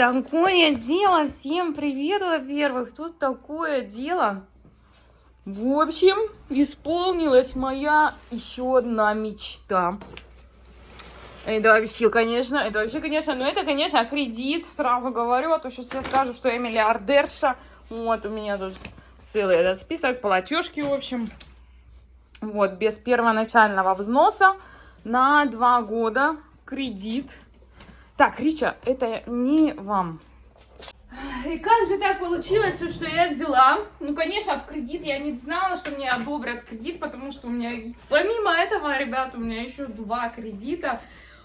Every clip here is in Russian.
такое дело. Всем привет, во-первых. Тут такое дело. В общем, исполнилась моя еще одна мечта. Это вообще, конечно, это вообще, конечно, ну это, конечно, кредит, сразу говорю, а то сейчас я скажу, что я миллиардерша. Вот, у меня тут целый этот список, платежки, в общем. Вот, без первоначального взноса на два года кредит. Так, Рича, это не вам. И как же так получилось, то, что я взяла? Ну, конечно, в кредит я не знала, что мне одобрят кредит, потому что у меня, помимо этого, ребят, у меня еще два кредита.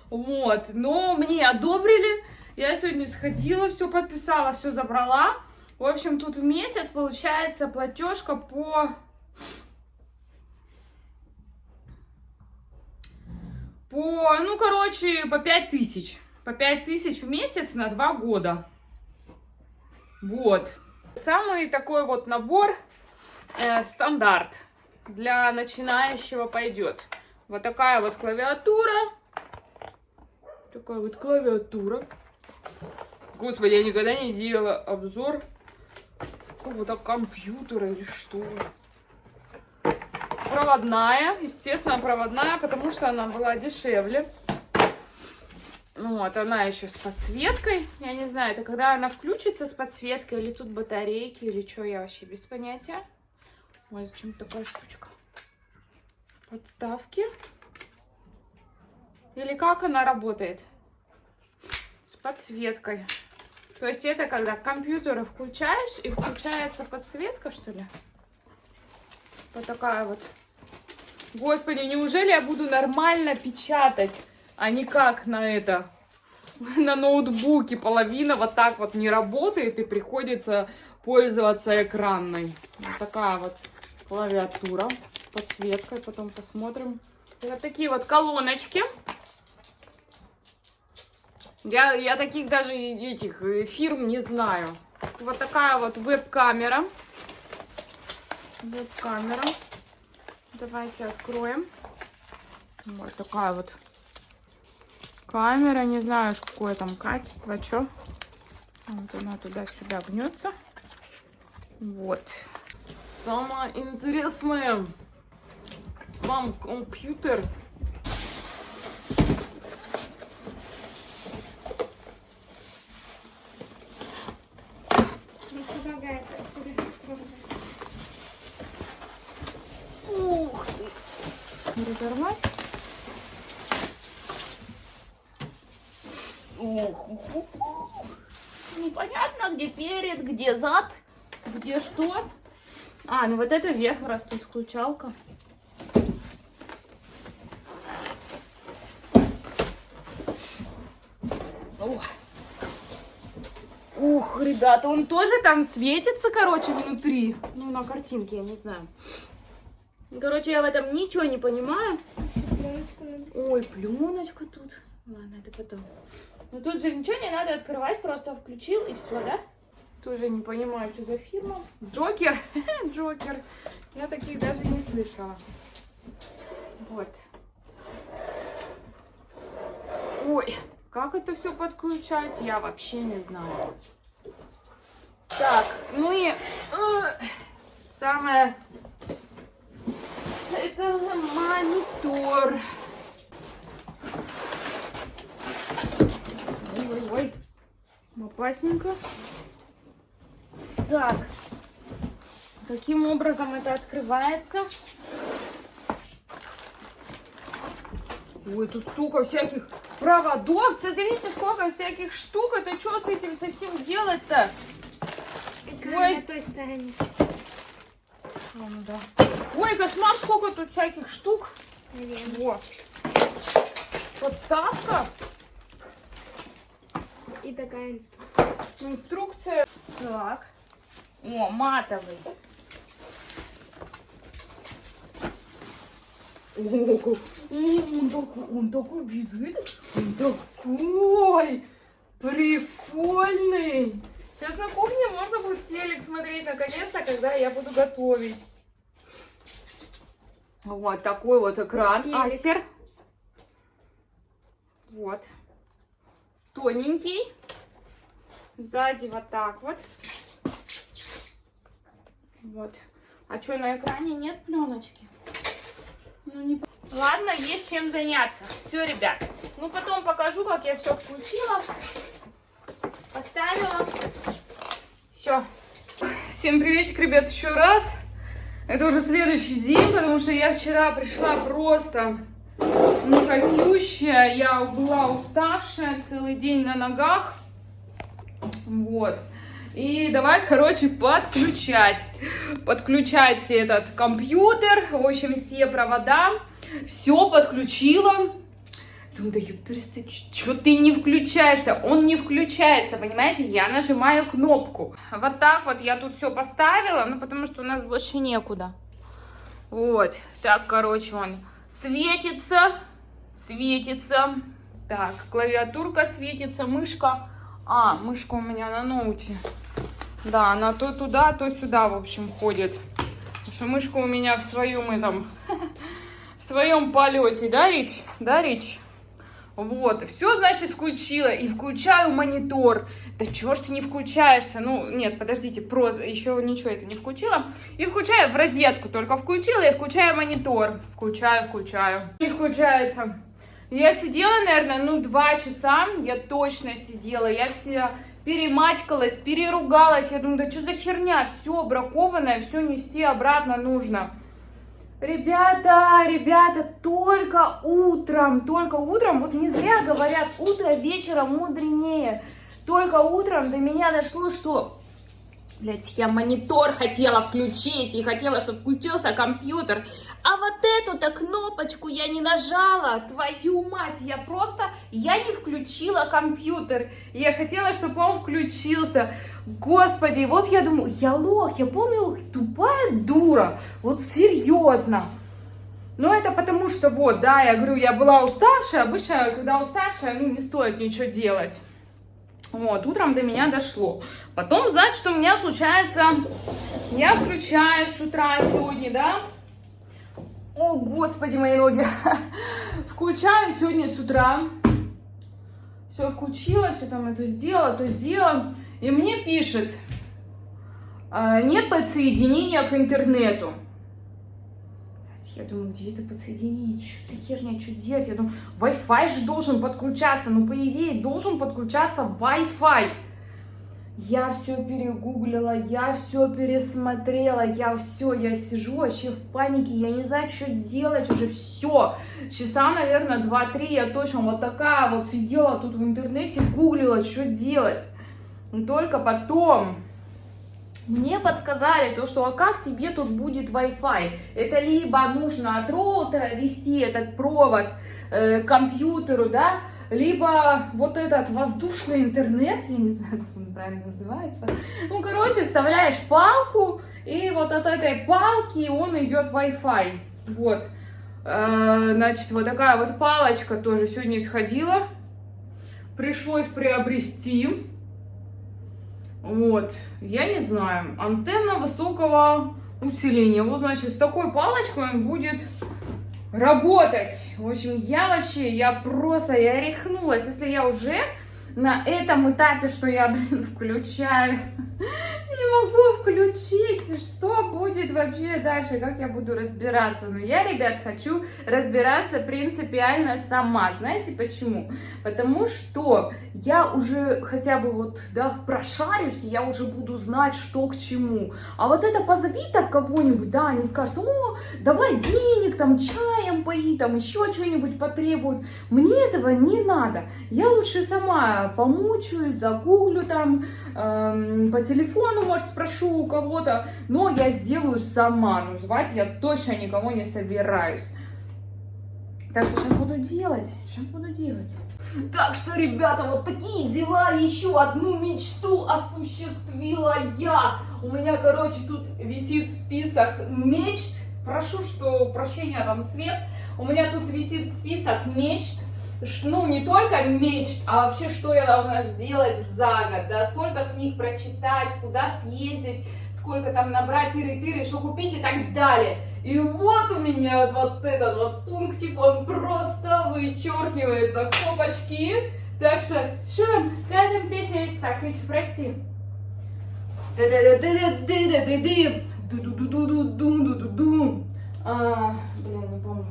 Вот, но мне одобрили. Я сегодня сходила, все подписала, все забрала. В общем, тут в месяц получается платежка по... По, ну, короче, по 5 тысяч. По 5 тысяч в месяц на 2 года. Вот. Самый такой вот набор э, стандарт для начинающего пойдет. Вот такая вот клавиатура. Такая вот клавиатура. Господи, я никогда не делала обзор какого-то компьютера или что. Проводная, естественно, проводная, потому что она была дешевле. Ну вот, она еще с подсветкой. Я не знаю, это когда она включится с подсветкой, или тут батарейки, или что, я вообще без понятия. Ой, зачем такая штучка? Подставки. Или как она работает? С подсветкой. То есть это когда компьютер включаешь, и включается подсветка, что ли? Вот такая вот. Господи, неужели я буду нормально печатать? А не как на это, на ноутбуке половина вот так вот не работает и приходится пользоваться экранной. Вот такая вот клавиатура, подсветкой, потом посмотрим. Вот такие вот колоночки. Я, я таких даже этих э, фирм не знаю. Вот такая вот веб-камера. Веб-камера. Давайте откроем. Вот такая вот камера. Не знаю, какое там качество, что. Вот она туда-сюда гнется. Вот. Самое интересное. Сам компьютер. Ух ты. Разорвать. Непонятно, где перед, где зад, где что. А, ну вот это вверх растут включалка. Ух, ребята, он тоже там светится, короче, внутри. Ну, на картинке, я не знаю. Короче, я в этом ничего не понимаю. Ой, пленочка тут. Ладно, это потом. Но тут же ничего не надо открывать, просто включил и все, да? Тоже не понимаю, что за фирма. Джокер. Джокер. Я таких даже не слышала. Вот. Ой, как это все подключать, я вообще не знаю. Так, ну и э, самое... Это монитор. Ой, опасненько. Так, каким образом это открывается? Ой, тут столько всяких проводов. Смотрите, сколько всяких штук. Это что с этим совсем делать-то? Ой. на той стороне. Ну, да. Ой, кошмар, сколько тут всяких штук. Наверное. Вот. Подставка. И такая инструкция. Инструкция. Так. О, матовый. О, он такой, он такой без вида, он такой прикольный. Сейчас на кухне можно будет телек смотреть наконец-то, когда я буду готовить. Вот такой вот экран. Телек. Асер. Вот. Тоненький. Сзади вот так вот. Вот. А что, на экране нет пленочки? Ну, не... Ладно, есть чем заняться. Все, ребят. Ну, потом покажу, как я все включила. Поставила. Все. Всем приветик, ребят, еще раз. Это уже следующий день, потому что я вчера пришла просто ну, какющая. Я была уставшая, целый день на ногах. Вот. И давай, короче, подключать. Подключать этот компьютер. В общем, все провода. Все подключила. Думаю, да ёптарис, ты что ты не включаешься? Он не включается, понимаете? Я нажимаю кнопку. Вот так вот я тут все поставила, ну потому что у нас больше некуда. Вот, так, короче, он светится, светится. Так, клавиатурка светится, мышка. А, мышка у меня на ноуте. Да, она то туда, то сюда, в общем, ходит. Потому что мышка у меня в своем этом, в своем полете, да, Рич? Да, Рич? Вот, все, значит, включила. И включаю монитор. Да чё ж ты не включаешься? Ну, нет, подождите, про... еще ничего это не включила. И включаю в розетку. Только включила и включаю монитор. Включаю, включаю. Не включается. Я сидела, наверное, ну, два часа. Я точно сидела. Я вся перематькалась, переругалась. Я думаю, да что за херня? Все бракованное, все нести обратно нужно. Ребята, ребята, только утром, только утром, вот не зря говорят, утро вечером мудренее. Только утром до меня дошло, что, блядь, я монитор хотела включить и хотела, чтобы включился компьютер. А вот эту-то кнопочку я не нажала, твою мать, я просто, я не включила компьютер. Я хотела, чтобы он включился. Господи, вот я думаю, я лох, я лох, тупая дура, вот серьезно. Ну, это потому что, вот, да, я говорю, я была уставшая, обычно, когда уставшая, ну, не стоит ничего делать. Вот, утром до меня дошло. Потом, значит, у меня случается, я включаю с утра сегодня, да, о, господи, мои ноги. Включаю сегодня с утра. Все включила, все там это сделала, то сделала. И мне пишет, «А, нет подсоединения к интернету. Я думаю, где это подсоединение? Что за херня, что делать? Я думаю, Wi-Fi же должен подключаться. Ну, по идее, должен подключаться Wi-Fi. Я все перегуглила, я все пересмотрела, я все, я сижу вообще в панике, я не знаю, что делать уже, все. Часа, наверное, 2-3 я точно вот такая вот сидела тут в интернете, гуглила, что делать. Только потом мне подсказали то, что а как тебе тут будет Wi-Fi? Это либо нужно от роутера вести этот провод э, к компьютеру, да, либо вот этот воздушный интернет, я не знаю, как он правильно называется. Ну, короче, вставляешь палку, и вот от этой палки он идет Wi-Fi. Вот. Э, Значит, вот такая вот палочка тоже сегодня сходила. Пришлось приобрести. Вот, я не знаю, антенна высокого усиления. Вот, значит, с такой палочкой он будет работать. В общем, я вообще, я просто, я рехнулась. Если я уже на этом этапе, что я, блин, включаю, не могу включить, что будет вообще дальше, как я буду разбираться. Но я, ребят, хочу разбираться принципиально сама. Знаете почему? Потому что я уже хотя бы вот, да, прошарюсь, и я уже буду знать, что к чему. А вот это позови так кого-нибудь, да, они скажут, о, давай денег, там, чаем пои, там, еще что-нибудь потребуют. Мне этого не надо. Я лучше сама помучаюсь, загуглю там, эм, по телефону, может, спрошу у кого-то, но я сделаю сама. Ну, я точно никого не собираюсь. Так что сейчас буду делать, сейчас буду делать. Так что, ребята, вот такие дела. Еще одну мечту осуществила я. У меня, короче, тут висит список мечт. Прошу, что прощения там свет. У меня тут висит список мечт. Ну, не только мечт, а вообще, что я должна сделать за год, да, сколько книг прочитать, куда съездить, сколько там набрать тыры-тыры, что купить и так далее. И вот у меня вот, этот вот пунктик, он просто вычеркивается. Копочки. Так что, что там, там песня есть? Так, Ричи, прости. А, Блин, не помню.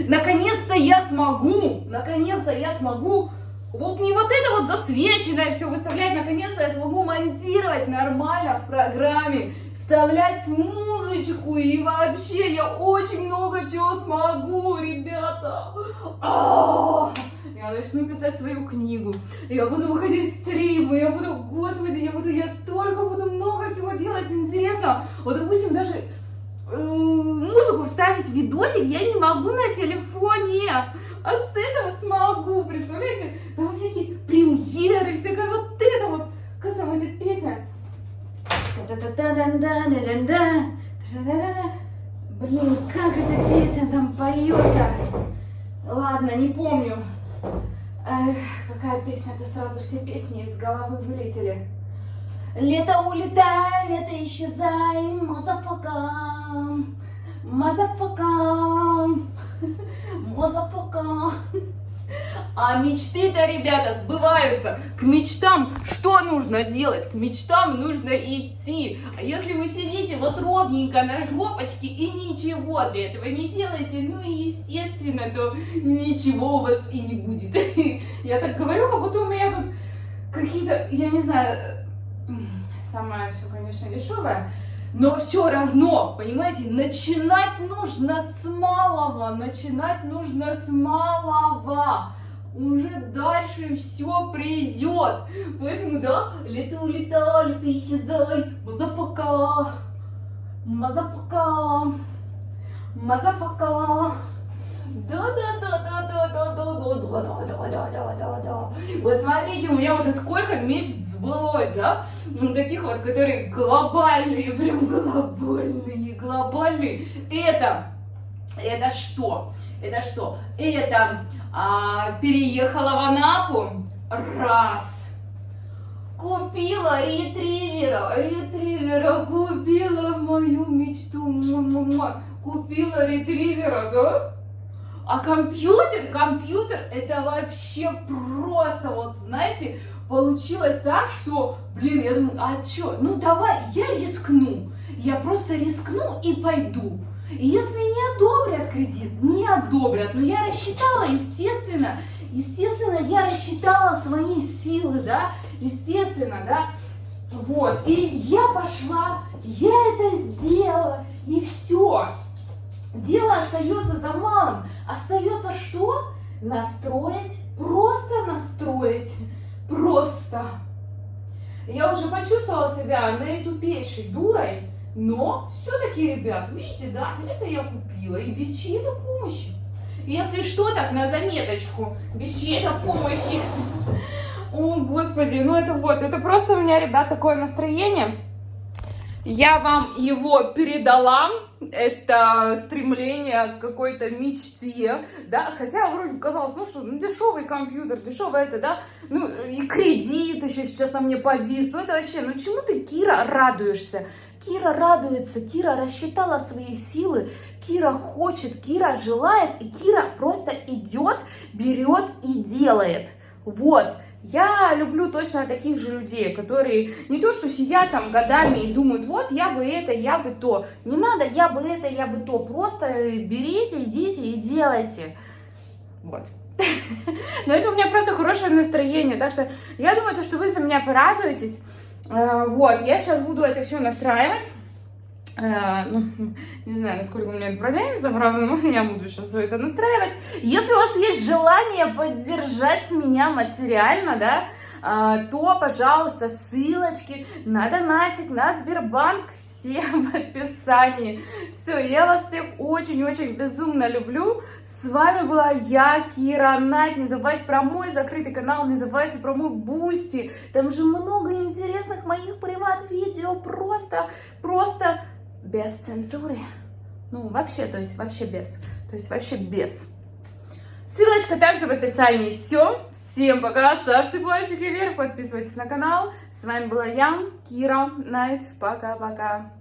Наконец-то я смогу, наконец-то я смогу вот не вот это вот засвеченное все выставлять, наконец-то я смогу монтировать нормально в программе, вставлять музычку и вообще я очень много чего смогу, ребята. А-а-а! Я начну писать свою книгу, я буду выходить в стримы, я буду, господи, я буду, я столько буду много всего делать интересно. Вот, допустим, даже э, музыку вставить в видосик я не могу на телефоне. А с этого смогу, представляете? Там всякие премьеры, всякая вот это вот. Как там эта песня? Блин, как эта песня там поется? Ладно, не помню. Эх, какая песня? Это сразу все песни из головы вылетели. Лето улетай, лето исчезай, motherfucker, motherfucker. А мечты-то, ребята, сбываются. К мечтам что нужно делать? К мечтам нужно идти. А если вы сидите вот ровненько на жопочке и ничего для этого не делаете, ну и естественно, то ничего у вас и не будет. Я так говорю, как будто у меня тут какие-то, я не знаю, самое все, конечно, дешевое. Но все равно, понимаете, начинать нужно с малого, начинать нужно с малого. Уже дальше все придет. Поэтому, да, лето улетай, лето исчезай, motherfucker, motherfucker, motherfucker. Да-да-да-да-да-да-да-да-да-да-да. Вот смотрите, у меня уже сколько месяцев сбылось, да? Ну, таких вот, которые глобальные, прям глобальные, глобальные. Это, это что? Это что? Это а, переехала в Анапу, раз. Купила ретривера, ретривера, купила мою мечту, купила ретривера, да? А компьютер, компьютер, это вообще просто, вот знаете, получилось так, что, блин, я думаю, а чё, ну давай, я рискну, я просто рискну и пойду. Если не одобрят кредит, не одобрят, но я рассчитала, естественно, естественно, я рассчитала свои силы, да, естественно, да, вот, и я пошла, я это сделала, и все. Дело остается за малым. Остается что? Настроить, просто настроить, просто. Я уже почувствовала себя наитупейшей дурой, но все-таки, ребят, видите, да, это я купила и без чьей-то помощи. Если что, так на заметочку, без чьей-то помощи. О, господи, ну это вот, это просто у меня, ребят, такое настроение. Я вам его передала, это стремление к какой-то мечте, да, хотя вроде казалось, ну что, ну дешевый компьютер, дешевый это, да, ну и кредит еще сейчас на мне повис, ну это вообще, ну чему ты, Кира, радуешься? Кира радуется, Кира рассчитала свои силы, Кира хочет, Кира желает, и Кира просто идет, берет и делает. Вот. Я люблю точно таких же людей, которые не то, что сидят там годами и думают, вот я бы это, я бы то. Не надо, я бы это, я бы то. Просто берите, идите и делайте. Вот. Но это у меня просто хорошее настроение. Так что я думаю, что вы за меня порадуетесь. Э, вот, я сейчас буду это все настраивать. Э, ну, не знаю, насколько у меня это продвинется, правда, но я буду сейчас все это настраивать. Если у вас есть желание поддержать меня материально, да, э, то, пожалуйста, ссылочки на донатик, на Сбербанк, все в описании. Все, я вас всех очень-очень безумно люблю. С вами была я, Кира Найт. Не забывайте про мой закрытый канал, не забывайте про мой Бусти. Там же много интересных моих приват-видео. Просто, просто без цензуры. Ну, вообще, то есть вообще без. То есть вообще без. Ссылочка также в описании. Все. Всем пока. Ставьте пальчики вверх, подписывайтесь на канал. С вами была я, Кира Найт. Пока-пока.